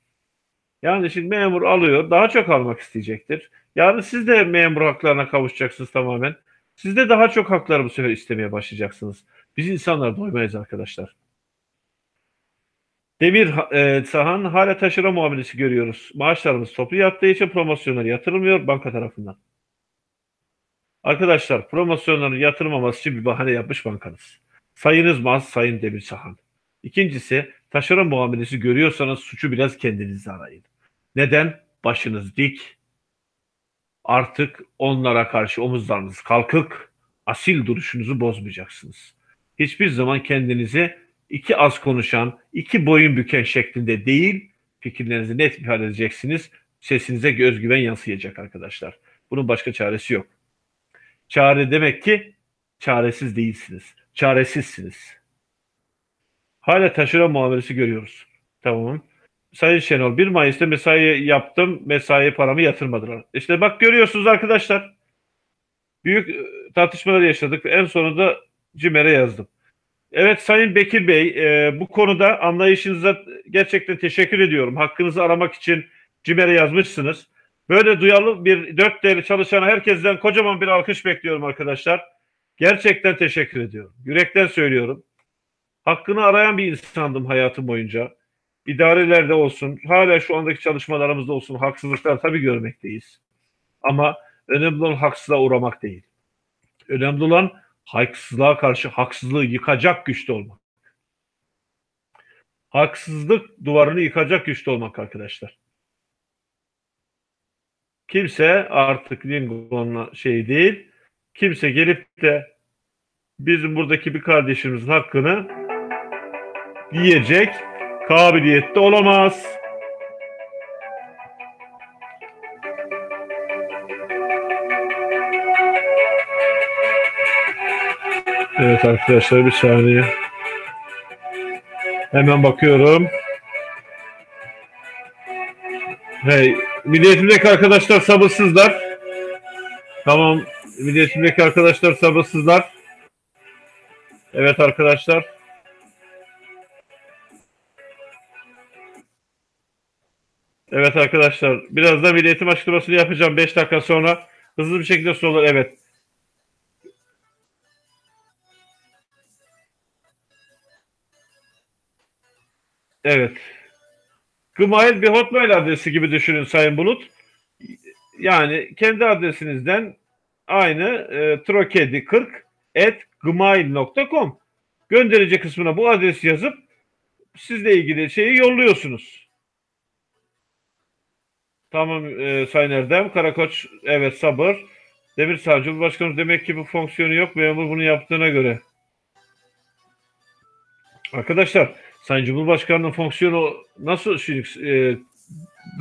Yani şimdi memur alıyor, daha çok almak isteyecektir. Yani siz de memur haklarına kavuşacaksınız tamamen. Siz de daha çok hakları bu sefer istemeye başlayacaksınız. Biz insanlar doymayız arkadaşlar. Demir e, sahan hala taşıra muamelesi görüyoruz. Maaşlarımız toplu yattığı için promosyonlar yatırılmıyor banka tarafından. Arkadaşlar promosyonların yatırmaması için bir bahane yapmış bankanız. Sayınız mı az sayın Demir Sahan. İkincisi taşeron muamelesi görüyorsanız suçu biraz kendinizde arayın. Neden? Başınız dik. Artık onlara karşı omuzlarınız kalkık. Asil duruşunuzu bozmayacaksınız. Hiçbir zaman kendinizi iki az konuşan, iki boyun büken şeklinde değil, fikirlerinizi net ifade edeceksiniz. Sesinize özgüven yansıyacak arkadaşlar. Bunun başka çaresi yok. Çare demek ki çaresiz değilsiniz. Çaresizsiniz. Hala taşıra muamelesi görüyoruz. Tamam. Sayın Şenol 1 Mayıs'ta mesai yaptım. Mesai paramı yatırmadılar. İşte bak görüyorsunuz arkadaşlar. Büyük e, tartışmalar yaşadık. En sonunda CİMER'e yazdım. Evet Sayın Bekir Bey e, bu konuda anlayışınıza gerçekten teşekkür ediyorum. Hakkınızı aramak için CİMER'e yazmışsınız. Böyle duyarlı bir dört değerli çalışan herkesten kocaman bir alkış bekliyorum arkadaşlar. Gerçekten teşekkür ediyorum. Yürekten söylüyorum. Hakkını arayan bir insandım hayatım boyunca. İdarelerde olsun, hala şu andaki çalışmalarımızda olsun haksızlıklar tabii görmekteyiz. Ama önemli olan haksızlığa uğramak değil. Önemli olan haksızlığa karşı haksızlığı yıkacak güçte olmak. Haksızlık duvarını yıkacak güçte olmak arkadaşlar. Kimse artık Lincoln'la şey değil. Kimse gelip de bizim buradaki bir kardeşimizin hakkını yiyecek kabiliyette olamaz. Evet arkadaşlar bir saniye. Hemen bakıyorum. Hey, milliyetimdeki arkadaşlar sabırsızlar. Tamam, milliyetimdeki arkadaşlar sabırsızlar. Evet arkadaşlar. Evet arkadaşlar. Biraz da milliyetim açıklamasını yapacağım 5 dakika sonra. Hızlı bir şekilde sorular. Evet. Evet. Gmail bir hotmail adresi gibi düşünün Sayın Bulut. Yani kendi adresinizden aynı e, trokedi40 at gmail.com gönderici kısmına bu adresi yazıp sizle ilgili şeyi yolluyorsunuz. Tamam e, Sayın Erdem. Karakoç evet sabır. Demir Savcı Cumhurbaşkanı demek ki bu fonksiyonu yok. Memur bunu yaptığına göre. Arkadaşlar Sayın Cumhurbaşkanı'nın fonksiyonu nasıl e,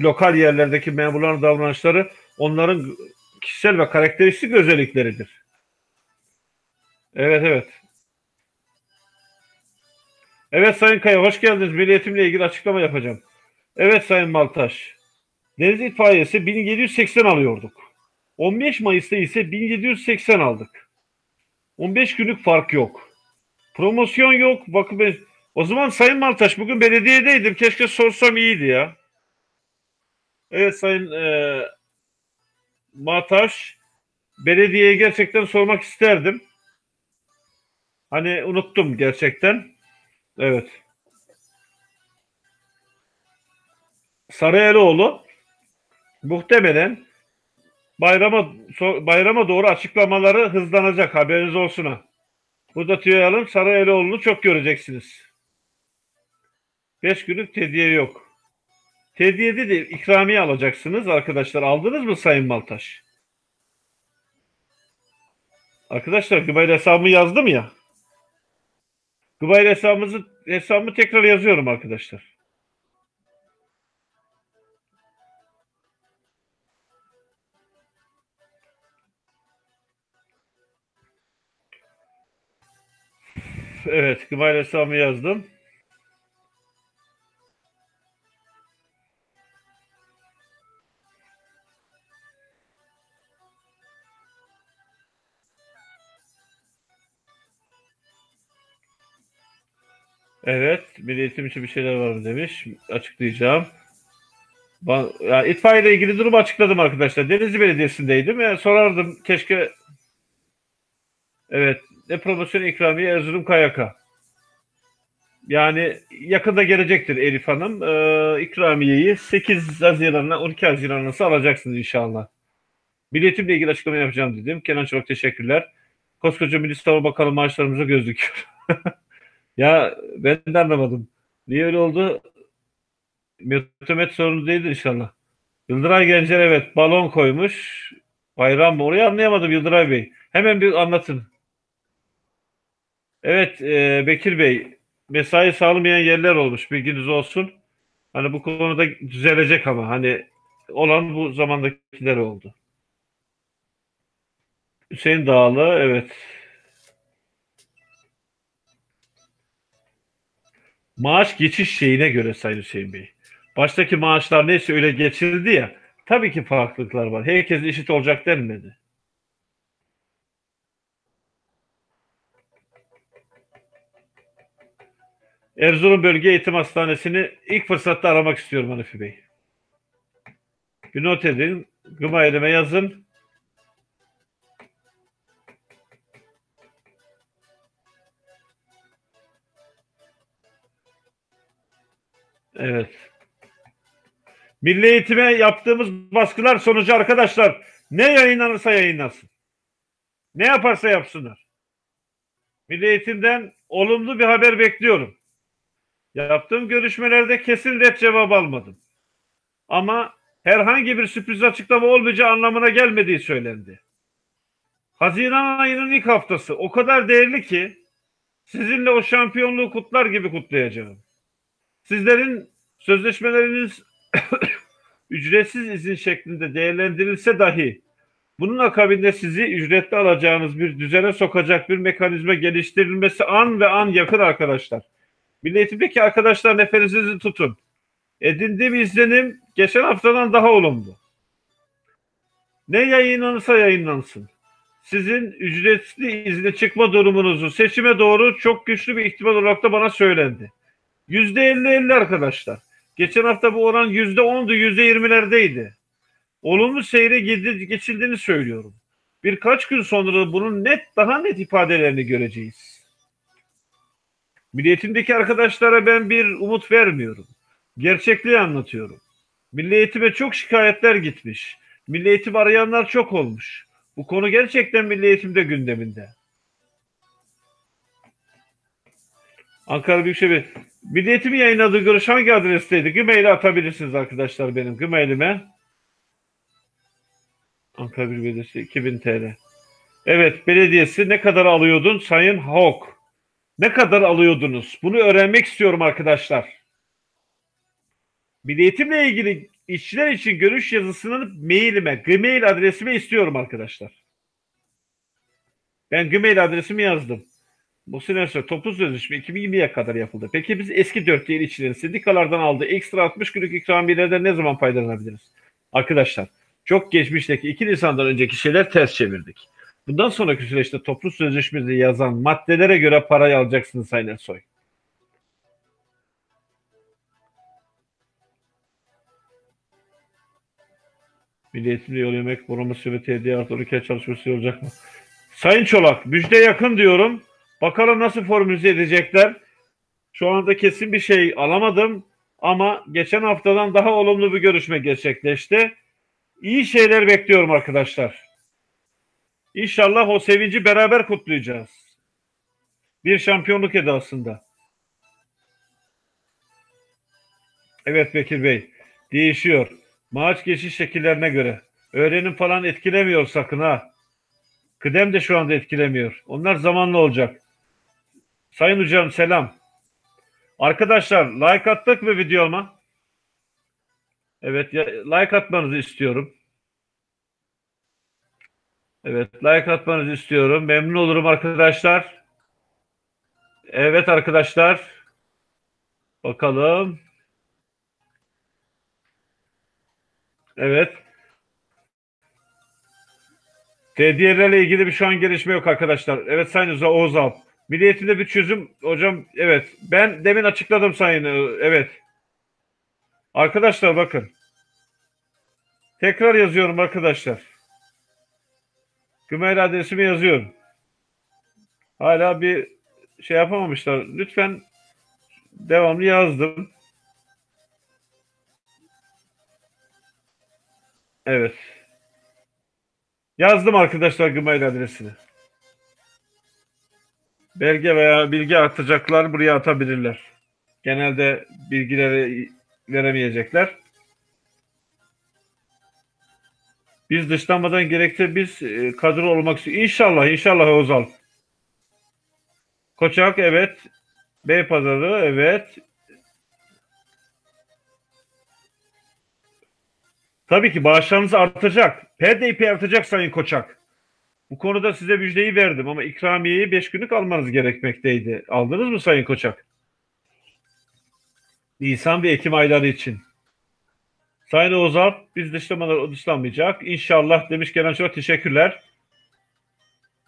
lokal yerlerdeki memurların davranışları onların kişisel ve karakteristik özellikleridir. Evet evet. Evet Sayın Kaya hoş geldiniz. Milliyetimle ilgili açıklama yapacağım. Evet Sayın Maltaş. Deniz itfaiyesi 1780 alıyorduk. 15 Mayıs'ta ise 1780 aldık. 15 günlük fark yok. Promosyon yok. Bakın o zaman Sayın Maltaş bugün belediyedeydim. Keşke sorsam iyiydi ya. Evet Sayın e, Maltaş belediyeye gerçekten sormak isterdim. Hani unuttum gerçekten. Evet. Sarıyerioğlu muhtemelen bayrama bayrama doğru açıklamaları hızlanacak haberiniz olsun. Burada tüyoyalım Sarıyerioğlu'nu çok göreceksiniz. 5 günlük tediye yok. Tediyede de ikramiye alacaksınız arkadaşlar. Aldınız mı Sayın Maltaş? Arkadaşlar Gmail hesabımı yazdım ya. Gmail hesabımızı hesabımı tekrar yazıyorum arkadaşlar. Evet, Gmail hesabımı yazdım. Evet, Milli Eğitim için bir şeyler var mı demiş. Açıklayacağım. Ben, itfaiye ile ilgili durumu açıkladım arkadaşlar. Denizli Belediyesi'ndeydim. Yani sorardım keşke Evet, ne promosyon ikramiye Erzurum Kayaka. Yani yakında gelecektir Elif Hanım. Ee, ikramiyeyi 8 Haziran'la 12 Haziran'la alacaksınız inşallah. Milletimle ilgili açıklama yapacağım dedim. Kenan çok teşekkürler. Koskoca Milli Savunma Bakanı maaşlarımıza göz dikiyor. (laughs) ya ben de anlamadım. Niye öyle oldu? Mötemet sorunu değildir inşallah. Yıldıray Gencer evet balon koymuş. Bayram mı? Orayı anlayamadım Yıldıray Bey. Hemen bir anlatın. Evet e, Bekir Bey mesai sağlamayan yerler olmuş bilginiz olsun. Hani bu konuda düzelecek ama hani olan bu zamandakiler oldu. Hüseyin Dağlı evet. Maaş geçiş şeyine göre Sayın Hüseyin Bey. Baştaki maaşlar neyse öyle geçildi ya. Tabii ki farklılıklar var. Herkes eşit olacak denmedi. Erzurum Bölge Eğitim Hastanesi'ni ilk fırsatta aramak istiyorum Hanifi Bey. Bir not edin. Gıma elime yazın. Evet. Milli eğitime yaptığımız baskılar sonucu arkadaşlar ne yayınlanırsa yayınlansın. Ne yaparsa yapsınlar. Milli eğitimden olumlu bir haber bekliyorum. Yaptığım görüşmelerde kesin red cevap almadım. Ama herhangi bir sürpriz açıklama olmayacağı anlamına gelmediği söylendi. Haziran ayının ilk haftası o kadar değerli ki sizinle o şampiyonluğu kutlar gibi kutlayacağım. Sizlerin sözleşmeleriniz (coughs) ücretsiz izin şeklinde değerlendirilse dahi Bunun akabinde sizi ücretli alacağınız bir düzene sokacak bir mekanizma geliştirilmesi an ve an yakın arkadaşlar. Milli Eğitim'deki arkadaşlar nefesinizi tutun. Edindiğim izlenim geçen haftadan daha olumlu. Ne yayınlanırsa yayınlansın. Sizin ücretli izne çıkma durumunuzu seçime doğru çok güçlü bir ihtimal olarak da bana söylendi. Yüzde elli elli arkadaşlar. Geçen hafta bu oran yüzde ondu, yüzde yirmilerdeydi. Olumlu seyre geçildiğini söylüyorum. Birkaç gün sonra bunun net, daha net ifadelerini göreceğiz. Milliyetimdeki arkadaşlara ben bir umut vermiyorum. Gerçekliği anlatıyorum. Milli eğitime çok şikayetler gitmiş. Milli arayanlar çok olmuş. Bu konu gerçekten milli eğitimde gündeminde. Ankara Büyükşehir Milli Eğitim'in yayınladığı görüş hangi adresteydi? Gmail'e atabilirsiniz arkadaşlar benim Gmail'ime. Ankara Büyükşehir Belediyesi 2000 TL. Evet belediyesi ne kadar alıyordun Sayın Hawk? Ne kadar alıyordunuz? Bunu öğrenmek istiyorum arkadaşlar. Milli Eğitimle ilgili işçiler için görüş yazısının mailime, Gmail adresime istiyorum arkadaşlar. Ben Gmail adresimi yazdım. Bu sene toplu sözleşme 2020'ye kadar yapıldı. Peki biz eski 4 yıl işçilerin sendikalardan aldığı ekstra 60 günlük ikramiyelerden ne zaman faydalanabiliriz? Arkadaşlar çok geçmişteki 2 Nisan'dan önceki şeyler ters çevirdik. Bundan sonraki süreçte toplu sözleşmede yazan maddelere göre parayı alacaksınız Sayın Ersoy. Milli Eğitimde yol yemek, boraması ve TDI artı 12 çalışması olacak mı? Sayın Çolak, müjde yakın diyorum. Bakalım nasıl formüle edecekler. Şu anda kesin bir şey alamadım. Ama geçen haftadan daha olumlu bir görüşme gerçekleşti. İyi şeyler bekliyorum arkadaşlar. İnşallah o sevinci beraber kutlayacağız. Bir şampiyonluk edasında. Evet Bekir Bey. Değişiyor. Maaş geçiş şekillerine göre. Öğrenim falan etkilemiyor sakın ha. Kıdem de şu anda etkilemiyor. Onlar zamanlı olacak. Sayın hocam selam. Arkadaşlar like attık mı videoma? Evet like atmanızı istiyorum. Evet like atmanızı istiyorum. Memnun olurum arkadaşlar. Evet arkadaşlar. Bakalım. Evet. TDR'le ilgili bir şu an gelişme yok arkadaşlar. Evet Sayın Oğuz Alp. Milli Eğitimde bir çözüm hocam evet. Ben demin açıkladım Sayın e, evet. Arkadaşlar bakın. Tekrar yazıyorum arkadaşlar. Gmail adresimi yazıyorum. Hala bir şey yapamamışlar. Lütfen devamlı yazdım. Evet. Yazdım arkadaşlar Gmail adresini. Belge veya bilgi atacaklar buraya atabilirler. Genelde bilgileri veremeyecekler. Biz dışlanmadan gerekse biz e, kadro olmak istiyoruz. İnşallah, inşallah Ozal. Koçak evet. Beypazarı evet. Tabii ki bağışlarınız artacak. PDP artacak Sayın Koçak. Bu konuda size müjdeyi verdim ama ikramiyeyi 5 günlük almanız gerekmekteydi. Aldınız mı Sayın Koçak? Nisan ve Ekim ayları için. Sayın Ozal, biz dışlamalar dışlanmayacak. İnşallah demiş gelen çok teşekkürler.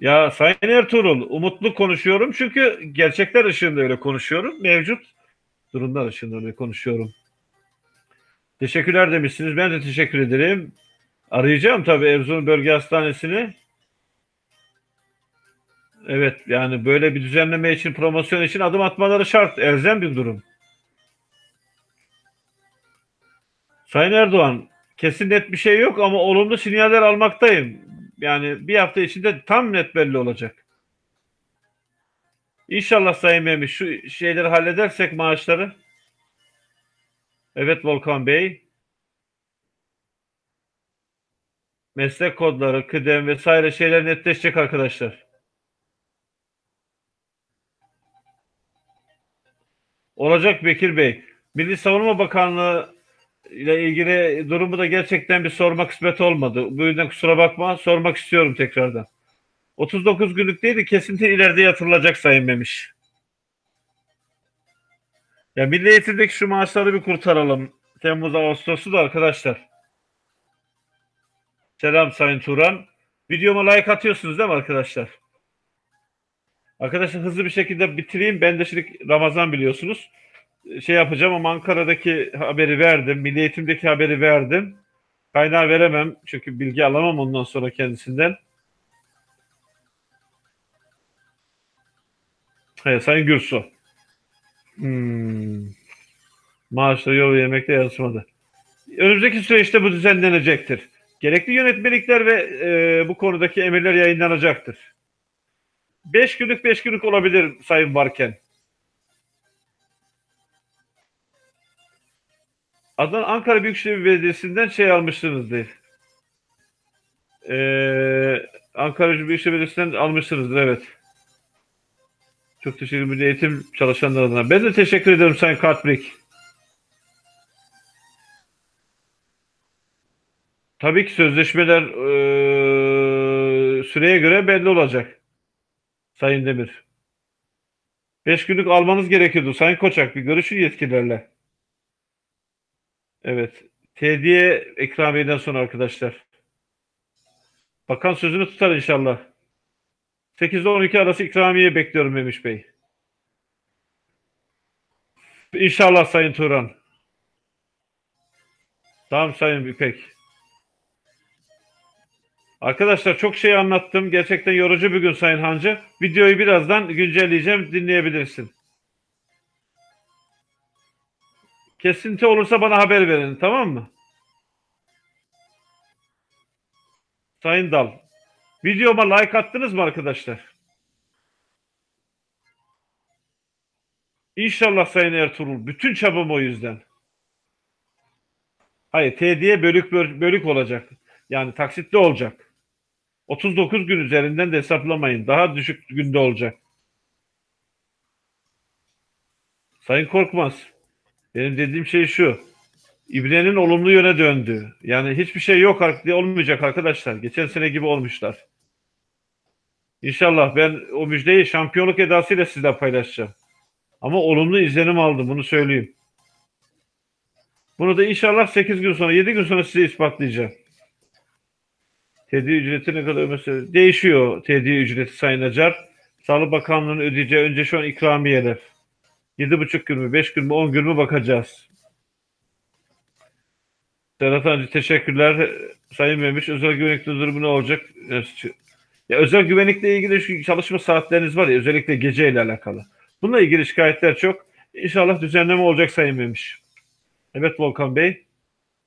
Ya Sayın Ertuğrul, umutlu konuşuyorum çünkü gerçekler ışığında öyle konuşuyorum. Mevcut durumlar ışığında öyle konuşuyorum. Teşekkürler demişsiniz. Ben de teşekkür ederim. Arayacağım tabii Erzurum Bölge Hastanesi'ni. Evet yani böyle bir düzenleme için, promosyon için adım atmaları şart. Elzem bir durum. Sayın Erdoğan, kesin net bir şey yok ama olumlu sinyaller almaktayım. Yani bir hafta içinde tam net belli olacak. İnşallah Sayın Mehmet şu şeyleri halledersek maaşları. Evet Volkan Bey. Meslek kodları, kıdem vesaire şeyler netleşecek arkadaşlar. Olacak Bekir Bey. Milli Savunma Bakanlığı ile ilgili durumu da gerçekten bir sorma kısmet olmadı. Bu yüzden kusura bakma sormak istiyorum tekrardan. 39 günlük değil de kesinti ileride yatırılacak Sayın Memiş. Ya Milli Eğitim'deki şu maaşları bir kurtaralım. Temmuz Ağustos'u da arkadaşlar. Selam Sayın Turan. Videoma like atıyorsunuz değil mi arkadaşlar? Arkadaşlar hızlı bir şekilde bitireyim. Ben de şimdi Ramazan biliyorsunuz. Şey yapacağım ama Ankara'daki haberi verdim. Milli Eğitim'deki haberi verdim. Kaynağı veremem. Çünkü bilgi alamam ondan sonra kendisinden. Hayır, Sayın Gürsu. Hmm. Maaşları yol yemekte yazmadı. Önümüzdeki süreçte bu düzenlenecektir. Gerekli yönetmelikler ve e, bu konudaki emirler yayınlanacaktır. Beş günlük beş günlük olabilir Sayın Varken. Adana Ankara Büyükşehir Belediyesi'nden şey almışsınızdır. Ee, Ankara Büyükşehir Belediyesi'nden almışsınızdır evet. Çok teşekkür ederim eğitim çalışanlar adına. Ben de teşekkür ederim Sayın Katbrik. Tabii ki sözleşmeler e, süreye göre belli olacak. Sayın Demir. Beş günlük almanız gerekiyordu. Sayın Koçak bir görüşün yetkililerle. Evet. Tediye ikramiyeden sonra arkadaşlar. Bakan sözünü tutar inşallah. 8 ile 12 arası ikramiye bekliyorum Memiş Bey. İnşallah Sayın Turan. Tamam Sayın İpek. Arkadaşlar çok şey anlattım. Gerçekten yorucu bir gün Sayın Hancı. Videoyu birazdan güncelleyeceğim. Dinleyebilirsin. Kesinti olursa bana haber verin. Tamam mı? Sayın Dal. Videoma like attınız mı arkadaşlar? İnşallah Sayın Ertuğrul. Bütün çabam o yüzden. Hayır, TD'ye bölük bölük olacak. Yani taksitli olacak. 39 gün üzerinden de hesaplamayın. Daha düşük günde olacak. Sayın Korkmaz. Benim dediğim şey şu. İbrenin olumlu yöne döndü. Yani hiçbir şey yok olmayacak arkadaşlar. Geçen sene gibi olmuşlar. İnşallah ben o müjdeyi şampiyonluk edasıyla sizle paylaşacağım. Ama olumlu izlenim aldım bunu söyleyeyim. Bunu da inşallah 8 gün sonra 7 gün sonra size ispatlayacağım. Tedi ücreti ne kadar mesela değişiyor tedi ücreti Sayın Acar. Sağlık Bakanlığı'nın ödeyeceği önce şu an ikramiyeler. 7,5 gün mü 5 gün mü 10 gün mü bakacağız. Serhat Hancı teşekkürler. Sayın Memiş özel güvenlikli durumu ne olacak? Ya, özel güvenlikle ilgili çalışma saatleriniz var ya özellikle gece ile alakalı. Bununla ilgili şikayetler çok. İnşallah düzenleme olacak Sayın Memiş. Evet Volkan Bey.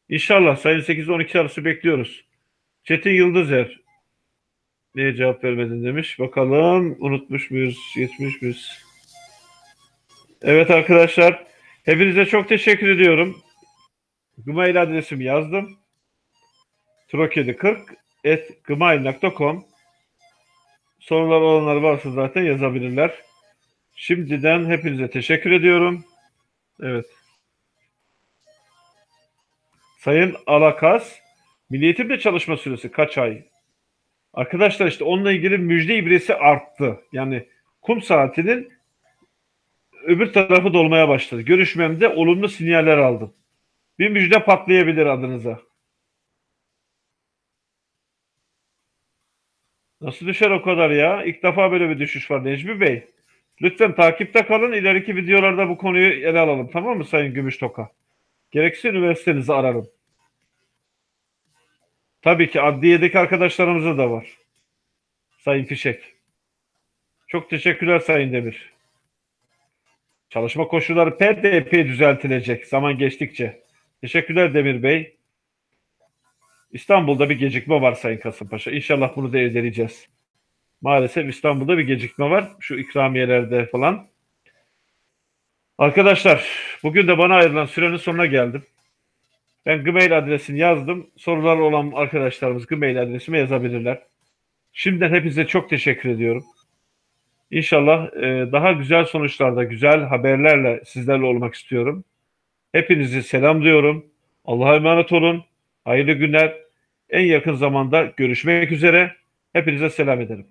İnşallah sayın 8-12 arası bekliyoruz. Çetin Yıldızer. Niye cevap vermedin demiş. Bakalım unutmuş muyuz? Geçmiş miyiz? Evet arkadaşlar. Hepinize çok teşekkür ediyorum. Gmail adresimi yazdım. Trokedi40 et gmail.com Sorular olanlar varsa zaten yazabilirler. Şimdiden hepinize teşekkür ediyorum. Evet. Sayın Alakas, Milli Eğitim'de çalışma süresi kaç ay? Arkadaşlar işte onunla ilgili müjde ibresi arttı. Yani kum saatinin öbür tarafı dolmaya başladı. Görüşmemde olumlu sinyaller aldım. Bir müjde patlayabilir adınıza. Nasıl düşer o kadar ya? İlk defa böyle bir düşüş var Necmi Bey. Lütfen takipte kalın. İleriki videolarda bu konuyu ele alalım. Tamam mı Sayın Gümüştoka? Gerekirse üniversitenizi ararım. Tabii ki adliyedeki arkadaşlarımıza da var. Sayın Fişek. Çok teşekkürler Sayın Demir. Çalışma koşulları PDP düzeltilecek zaman geçtikçe. Teşekkürler Demir Bey. İstanbul'da bir gecikme var Sayın Kasımpaşa. İnşallah bunu da edeleyeceğiz. Maalesef İstanbul'da bir gecikme var. Şu ikramiyelerde falan. Arkadaşlar bugün de bana ayrılan sürenin sonuna geldim. Ben Gmail adresini yazdım. Sorular olan arkadaşlarımız Gmail adresime yazabilirler. Şimdiden hepinize çok teşekkür ediyorum. İnşallah e, daha güzel sonuçlarda, güzel haberlerle sizlerle olmak istiyorum. Hepinizi selamlıyorum. Allah'a emanet olun. Hayırlı günler. En yakın zamanda görüşmek üzere. Hepinize selam ederim.